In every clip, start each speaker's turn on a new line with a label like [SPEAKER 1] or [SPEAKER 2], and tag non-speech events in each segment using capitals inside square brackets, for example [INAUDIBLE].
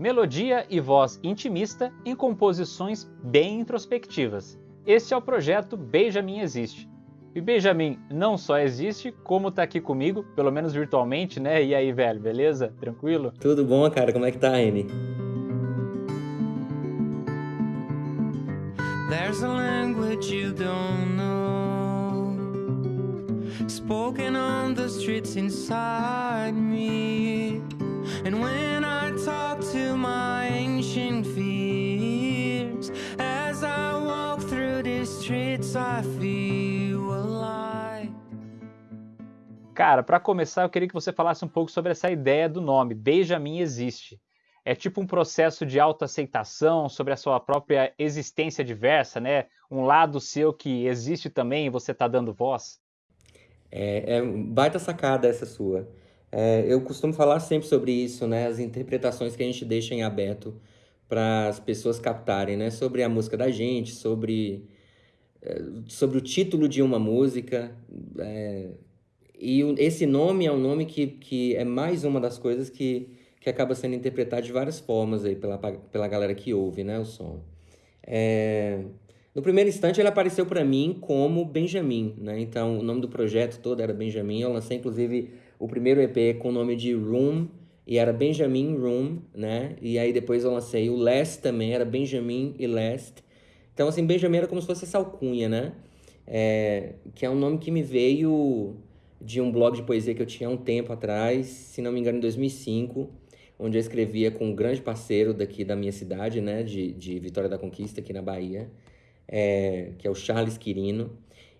[SPEAKER 1] Melodia e voz intimista em composições bem introspectivas. Este é o projeto Benjamin Existe. E Benjamin não só existe, como tá aqui comigo, pelo menos virtualmente, né? E aí, velho, beleza? Tranquilo?
[SPEAKER 2] Tudo bom, cara? Como é que tá, Amy? There's a language you don't know Spoken on the streets inside me And when
[SPEAKER 1] Cara, para começar, eu queria que você falasse um pouco sobre essa ideia do nome, Benjamin Existe. É tipo um processo de autoaceitação sobre a sua própria existência diversa, né? Um lado seu que existe também e você está dando voz.
[SPEAKER 2] É, é baita sacada essa sua. É, eu costumo falar sempre sobre isso, né? As interpretações que a gente deixa em aberto para as pessoas captarem, né? Sobre a música da gente, sobre, sobre o título de uma música. É, e esse nome é um nome que, que é mais uma das coisas que que acaba sendo interpretado de várias formas aí pela, pela galera que ouve, né, o som. É... No primeiro instante ele apareceu para mim como Benjamin, né? Então o nome do projeto todo era Benjamin. Eu lancei inclusive o primeiro EP com o nome de Room e era Benjamin Room, né? E aí depois eu lancei o Last também, era Benjamin e Last. Então assim, Benjamin era como se fosse essa alcunha, né? É... Que é um nome que me veio de um blog de poesia que eu tinha um tempo atrás, se não me engano em 2005 onde eu escrevia com um grande parceiro daqui da minha cidade, né, de, de Vitória da Conquista, aqui na Bahia, é, que é o Charles Quirino,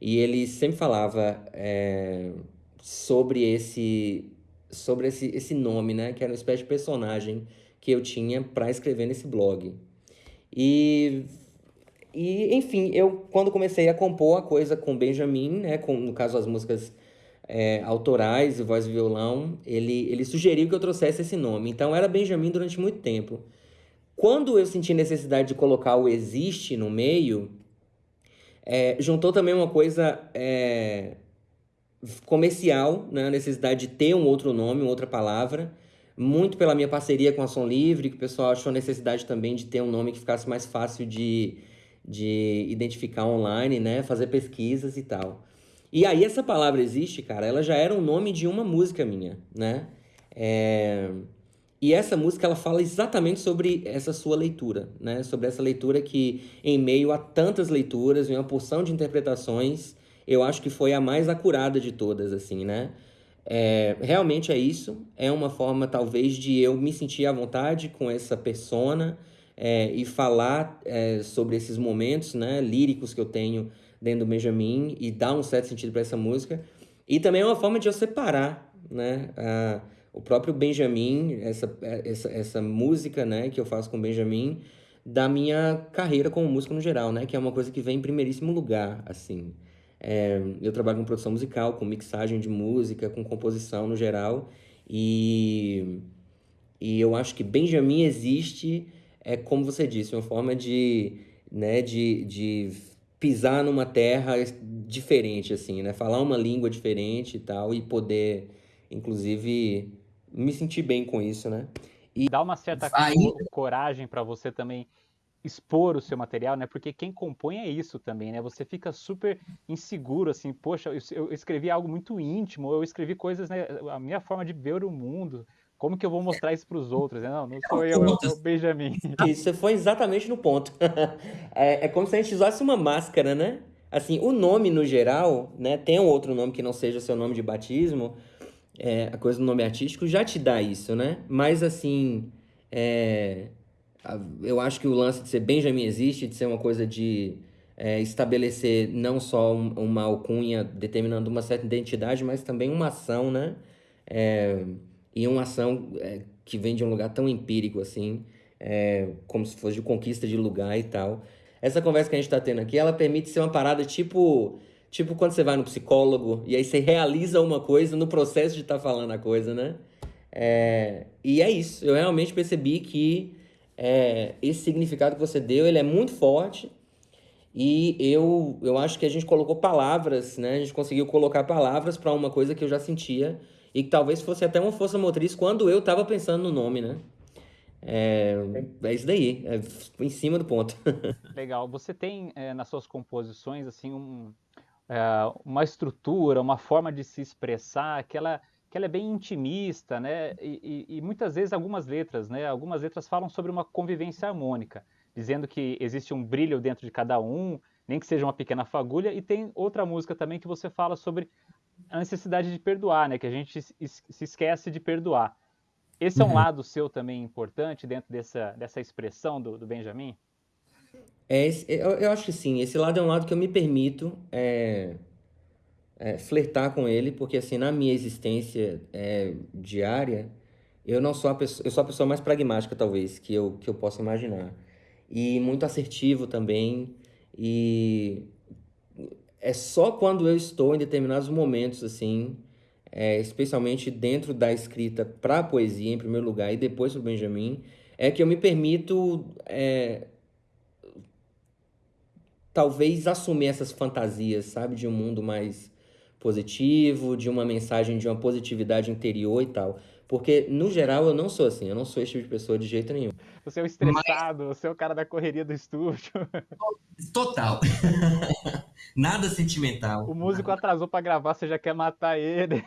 [SPEAKER 2] e ele sempre falava é, sobre esse sobre esse, esse nome, né, que era uma espécie de personagem que eu tinha para escrever nesse blog. E e enfim, eu quando comecei a compor a coisa com Benjamin, né, com no caso as músicas é, autorais, voz e violão, ele, ele sugeriu que eu trouxesse esse nome. Então era Benjamin durante muito tempo. Quando eu senti necessidade de colocar o existe no meio, é, juntou também uma coisa é, comercial, né? a necessidade de ter um outro nome, outra palavra, muito pela minha parceria com a Som Livre, que o pessoal achou necessidade também de ter um nome que ficasse mais fácil de, de identificar online, né? fazer pesquisas e tal. E aí essa palavra existe, cara, ela já era o nome de uma música minha, né? É... E essa música ela fala exatamente sobre essa sua leitura, né? Sobre essa leitura que, em meio a tantas leituras e uma porção de interpretações, eu acho que foi a mais acurada de todas, assim, né? É, realmente é isso. É uma forma, talvez, de eu me sentir à vontade com essa persona é, e falar é, sobre esses momentos, né? Líricos que eu tenho dentro do Benjamin e dá um certo sentido para essa música. E também é uma forma de eu separar, né? A, o próprio Benjamin, essa, essa, essa música, né, que eu faço com o Benjamin, da minha carreira como músico no geral, né? Que é uma coisa que vem em primeiríssimo lugar, assim. É, eu trabalho com produção musical, com mixagem de música, com composição no geral. E, e eu acho que Benjamin existe, é como você disse, uma forma de, né, de, de pisar numa terra diferente, assim, né? Falar uma língua diferente e tal, e poder, inclusive, me sentir bem com isso, né?
[SPEAKER 1] E dá uma certa Aí... coragem para você também expor o seu material, né? Porque quem compõe é isso também, né? Você fica super inseguro, assim, poxa, eu escrevi algo muito íntimo, eu escrevi coisas, né? A minha forma de ver o mundo, como que eu vou mostrar isso para os outros? Não, não sou eu, é o Benjamin. [LAUGHS]
[SPEAKER 2] Isso foi exatamente no ponto. [LAUGHS] É, é como se a gente usasse uma máscara, né? Assim, o nome no geral, né? Tem um outro nome que não seja seu nome de batismo, é, a coisa do nome artístico já te dá isso, né? Mas assim, é, eu acho que o lance de ser Benjamin existe, de ser uma coisa de é, estabelecer não só um, uma alcunha determinando uma certa identidade, mas também uma ação, né? E uma ação é, que vem de um lugar tão empírico assim, é, como se fosse de conquista de lugar e tal. Essa conversa que a gente está tendo aqui, ela permite ser uma parada tipo, tipo quando você vai no psicólogo e aí você realiza uma coisa no processo de estar tá falando a coisa, né? É, e é isso. Eu realmente percebi que é, esse significado que você deu, ele é muito forte. E eu, eu acho que a gente colocou palavras, né? A gente conseguiu colocar palavras para uma coisa que eu já sentia e que talvez fosse até uma força motriz quando eu estava pensando no nome, né? É, é isso daí, é em cima do ponto. [LAUGHS]
[SPEAKER 1] Legal. Você tem é, nas suas composições assim um, é, uma estrutura, uma forma de se expressar que ela, que ela é bem intimista, né? E, e, e, muitas vezes algumas letras, né? Algumas letras falam sobre uma convivência harmônica, dizendo que existe um brilho dentro de cada um, nem que seja uma pequena fagulha. E tem outra música também que você fala sobre a necessidade de perdoar, né? Que a gente se esquece de perdoar. Esse é um uhum. lado seu também importante dentro dessa, dessa expressão do, do Benjamin?
[SPEAKER 2] É, eu, eu, acho que sim. Esse lado é um lado que eu me permito é, é, flertar com ele, porque assim, na minha existência é, diária, eu não sou a pessoa, eu sou a pessoa mais pragmática, talvez, que eu, que eu possa imaginar. E muito assertivo também. E é só quando eu estou em determinados momentos, assim, é, especialmente dentro da escrita para a poesia, em primeiro lugar, e depois para o Benjamin, é que eu me permito é, talvez assumir essas fantasias, sabe, de um mundo mais positivo, de uma mensagem de uma positividade interior e tal. Porque, no geral, eu não sou assim, eu não sou esse tipo de pessoa de jeito nenhum.
[SPEAKER 1] Você é o estressado, Mas... você é o cara da correria do estúdio. [LAUGHS]
[SPEAKER 2] Total. [LAUGHS] Nada sentimental.
[SPEAKER 1] O músico atrasou para gravar, você já quer matar ele.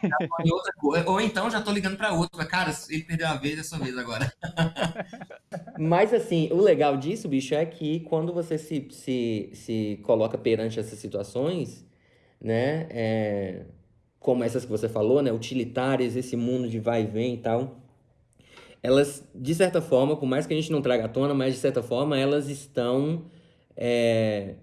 [SPEAKER 2] Ou então já tô ligando para outro. Cara, ele perdeu a vez, é sua vez agora. [LAUGHS] Mas assim, o legal disso, bicho, é que quando você se, se, se coloca perante essas situações, né? É como essas que você falou, né, utilitárias, esse mundo de vai e vem e tal, elas, de certa forma, por mais que a gente não traga à tona, mas de certa forma elas estão é,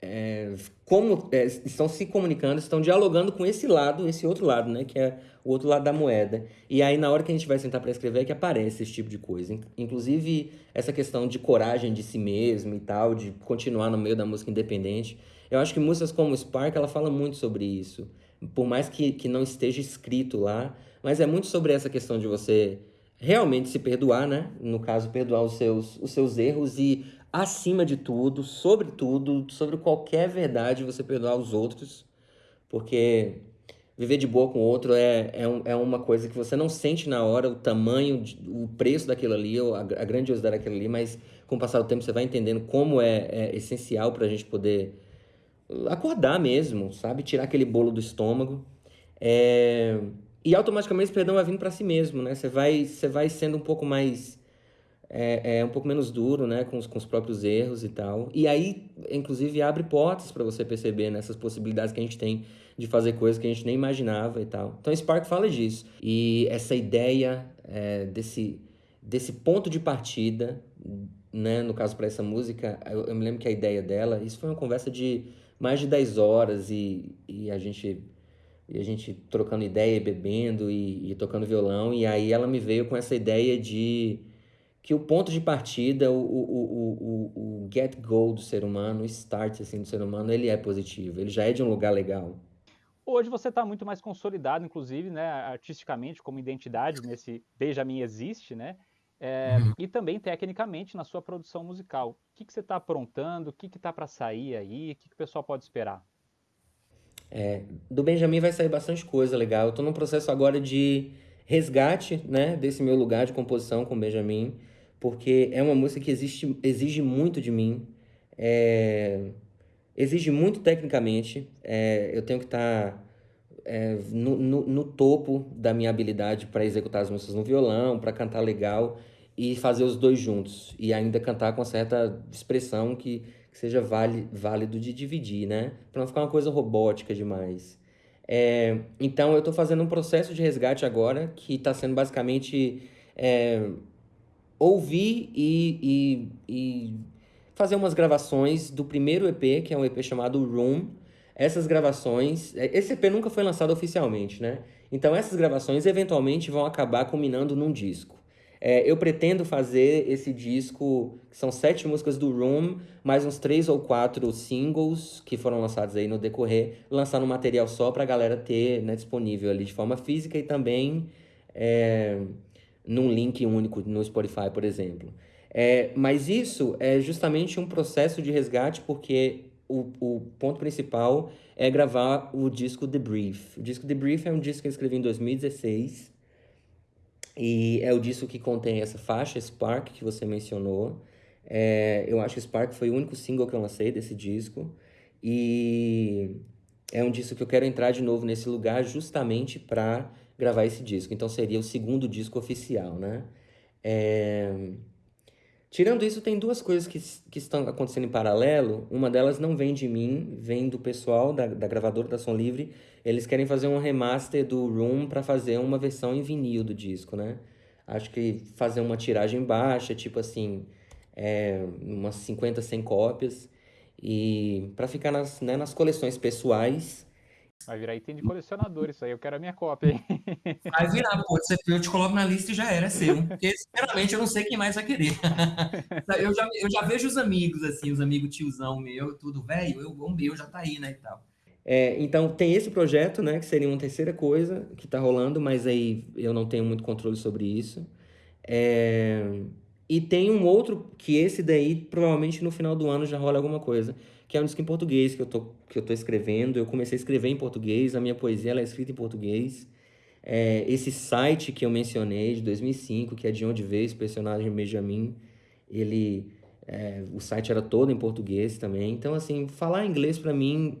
[SPEAKER 2] é, como é, estão se comunicando, estão dialogando com esse lado, esse outro lado, né, que é o outro lado da moeda. E aí na hora que a gente vai sentar para escrever é que aparece esse tipo de coisa. Inclusive essa questão de coragem de si mesmo e tal, de continuar no meio da música independente. Eu acho que músicas como Spark, ela fala muito sobre isso por mais que, que não esteja escrito lá, mas é muito sobre essa questão de você realmente se perdoar, né? No caso, perdoar os seus, os seus erros e, acima de tudo, sobre tudo, sobre qualquer verdade, você perdoar os outros, porque viver de boa com o outro é, é, um, é uma coisa que você não sente na hora o tamanho, o preço daquilo ali, a, a grandiosidade daquilo ali, mas com o passar do tempo você vai entendendo como é, é essencial para a gente poder acordar mesmo, sabe? Tirar aquele bolo do estômago. É... E automaticamente esse perdão vai vindo para si mesmo, né? Você vai, você vai sendo um pouco mais. É, é, um pouco menos duro, né? Com os, com os próprios erros e tal. E aí, inclusive, abre portas para você perceber nessas né? possibilidades que a gente tem de fazer coisas que a gente nem imaginava e tal. Então, Spark fala disso. E essa ideia é, desse, desse ponto de partida, né? No caso, para essa música, eu, eu me lembro que a ideia dela, isso foi uma conversa de mais de 10 horas e, e a gente e a gente trocando ideia, bebendo e, e, tocando violão. E aí ela me veio com essa ideia de que o ponto de partida, o, o, o, o, get go do ser humano, o start assim, do ser humano, ele é positivo, ele já é de um lugar legal.
[SPEAKER 1] Hoje você está muito mais consolidado, inclusive, né, artisticamente, como identidade nesse Benjamin Existe, né? É, uhum. E também tecnicamente na sua produção musical. O que, que você está aprontando? O que está para sair aí? O que, que o pessoal pode esperar?
[SPEAKER 2] É, do Benjamin vai sair bastante coisa legal. Eu estou num processo agora de resgate né, desse meu lugar de composição com o Benjamin, porque é uma música que existe, exige muito de mim. É, exige muito tecnicamente. É, eu tenho que estar. Tá é, no, no, no, topo da minha habilidade para executar as músicas no violão, para cantar legal e fazer os dois juntos. E ainda cantar com certa expressão que, que seja vale, válido de dividir, né? Para não ficar uma coisa robótica demais. É, então, eu estou fazendo um processo de resgate agora que está sendo basicamente é, ouvir e, e, e fazer umas gravações do primeiro EP, que é um EP chamado Room, essas gravações. É, esse EP nunca foi lançado oficialmente, né? Então essas gravações eventualmente vão acabar culminando num disco. É, eu pretendo fazer esse disco, que são sete músicas do Room, mais uns três ou quatro singles que foram lançados aí no decorrer, lançar no material só para a galera ter né, disponível ali de forma física e também é, num link único no Spotify, por exemplo. É, mas isso é justamente um processo de resgate porque o, o ponto principal é gravar o disco The Brief. O disco The Brief é um disco que eu escrevi em 2016. E é o disco que contém essa faixa, Spark, que você mencionou. É, eu acho que Spark foi o único single que eu lancei desse disco. E é um disco que eu quero entrar de novo nesse lugar justamente para gravar esse disco. Então seria o segundo disco oficial, né? É... Tirando isso, tem duas coisas que, que estão acontecendo em paralelo. Uma delas não vem de mim, vem do pessoal da, da gravadora da Som Livre. Eles querem fazer um remaster do Room para fazer uma versão em vinil do disco, né? Acho que fazer uma tiragem baixa, tipo assim, é, umas 50, 100 cópias. E para ficar nas, né, nas coleções pessoais
[SPEAKER 1] Vai virar item de colecionador isso aí, eu quero a minha cópia. Hein? [LAUGHS]
[SPEAKER 3] Vai virar, pô, eu te coloco na lista e já era, é seu. Porque, sinceramente, eu não sei quem mais vai querer. [LAUGHS] eu, já, eu já vejo os amigos, assim, os amigos tiozão meu, tudo velho, o meu já tá aí, né, e tal.
[SPEAKER 2] É, então, tem esse projeto, né, que seria uma terceira coisa que tá rolando, mas aí eu não tenho muito controle sobre isso. É... E tem um outro, que esse daí, provavelmente no final do ano já rola alguma coisa, que é um disco em português que eu tô, que eu tô escrevendo. Eu comecei a escrever em português, a minha poesia ela é escrita em português. É, esse site que eu mencionei, de 2005, que é de onde veio esse personagem Benjamin, ele... É, o site era todo em português também. Então, assim, falar inglês para mim,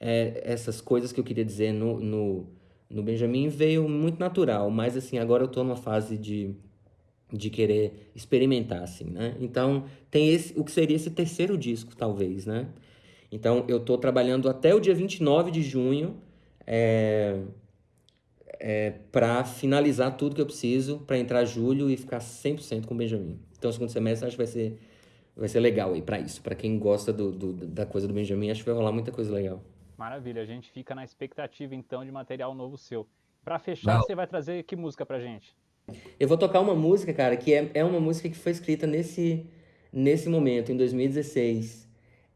[SPEAKER 2] é, essas coisas que eu queria dizer no, no, no Benjamin veio muito natural. Mas, assim, agora eu tô numa fase de de querer experimentar, assim, né? Então, tem esse, o que seria esse terceiro disco, talvez, né? Então, eu estou trabalhando até o dia 29 de junho é, é, para finalizar tudo que eu preciso para entrar julho e ficar 100% com o Benjamin. Então, o segundo semestre acho que vai ser, vai ser legal aí para isso. Para quem gosta do, do, da coisa do Benjamin, acho que vai rolar muita coisa legal.
[SPEAKER 1] Maravilha, a gente fica na expectativa então de material novo seu. Para fechar, Não. você vai trazer que música pra gente?
[SPEAKER 2] Eu vou tocar uma música, cara, que é, é uma música que foi escrita nesse, nesse momento, em 2016.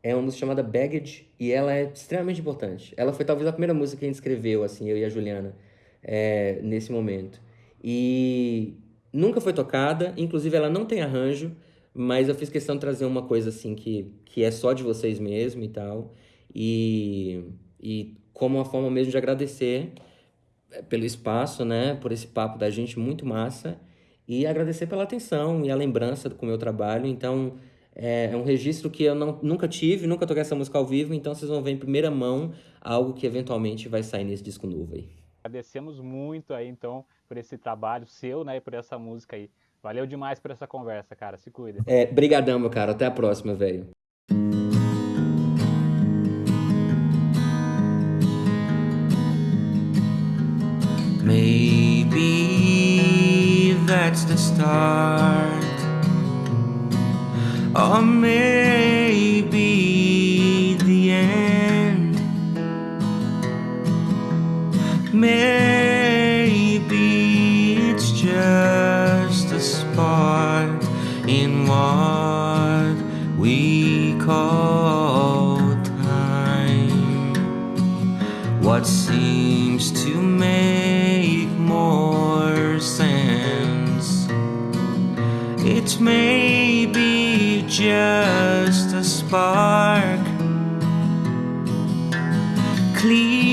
[SPEAKER 2] É uma música chamada Baggage e ela é extremamente importante. Ela foi talvez a primeira música que a gente escreveu, assim, eu e a Juliana, é, nesse momento. E nunca foi tocada, inclusive ela não tem arranjo, mas eu fiz questão de trazer uma coisa assim que, que é só de vocês mesmo e tal. E, e como uma forma mesmo de agradecer pelo espaço, né? Por esse papo da gente muito massa. E agradecer pela atenção e a lembrança com o meu trabalho. Então, é, é um registro que eu não, nunca tive, nunca toquei essa música ao vivo. Então, vocês vão ver em primeira mão algo que eventualmente vai sair nesse disco novo aí.
[SPEAKER 1] Agradecemos muito aí, então, por esse trabalho seu, né? E por essa música aí. Valeu demais por essa conversa, cara. Se cuida.
[SPEAKER 2] É, brigadão, meu cara. Até a próxima, velho. Maybe that's the start, or maybe the end. Maybe it's just a spark in what we call time. What seems to make more sense? It's may be just a spark, clearing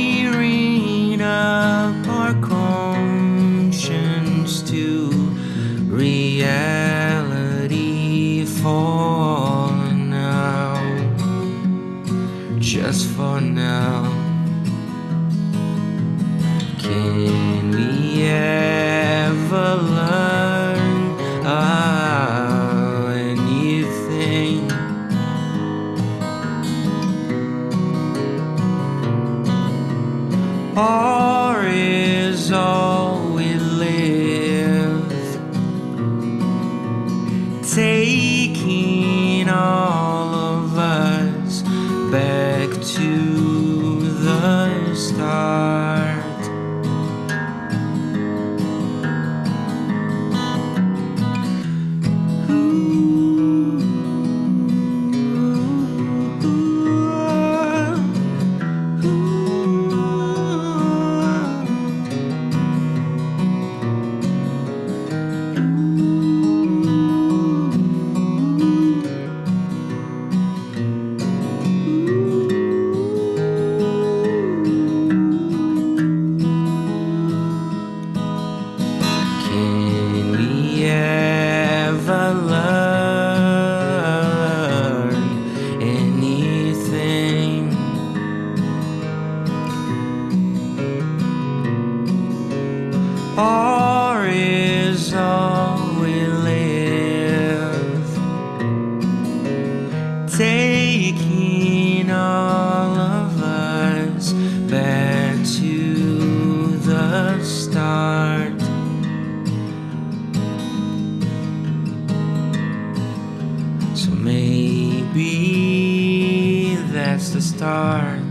[SPEAKER 2] stars.